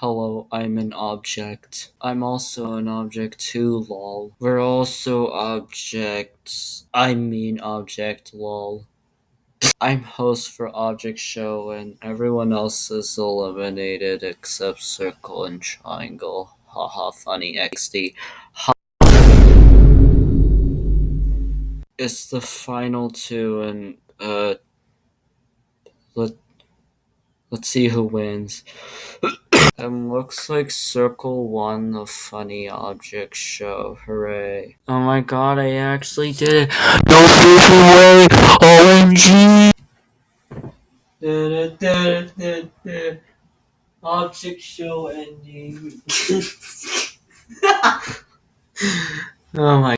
Hello, I'm an object. I'm also an object too, lol. We're also objects. I mean object, lol. I'm host for Object Show and everyone else is eliminated except Circle and Triangle. Haha, funny XD. Ha- it's the final two and, uh, let, let's see who wins. Um, looks like Circle won the funny object show. Hooray. Oh my god, I actually did it. No freaking way! OMG! Object show ending. oh my